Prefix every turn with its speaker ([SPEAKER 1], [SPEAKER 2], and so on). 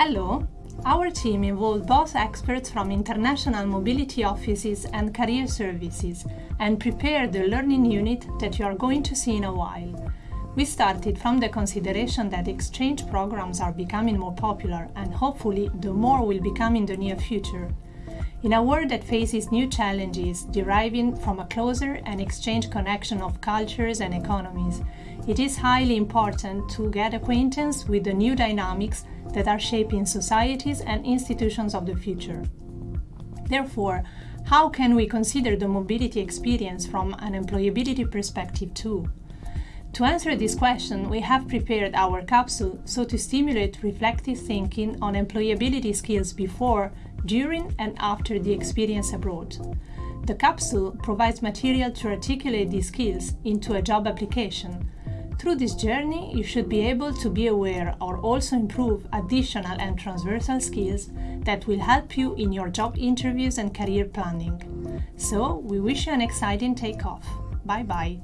[SPEAKER 1] Hello! Our team involved both experts from international mobility offices and career services and prepared the learning unit that you are going to see in a while. We started from the consideration that exchange programs are becoming more popular and hopefully the more will become in the near future. In a world that faces new challenges deriving from a closer and exchange connection of cultures and economies, it is highly important to get acquaintance with the new dynamics that are shaping societies and institutions of the future. Therefore, how can we consider the mobility experience from an employability perspective too? To answer this question, we have prepared our capsule so to stimulate reflective thinking on employability skills before, during and after the experience abroad. The capsule provides material to articulate these skills into a job application. Through this journey, you should be able to be aware or also improve additional and transversal skills that will help you in your job interviews and career planning. So, we wish you an exciting takeoff. Bye bye.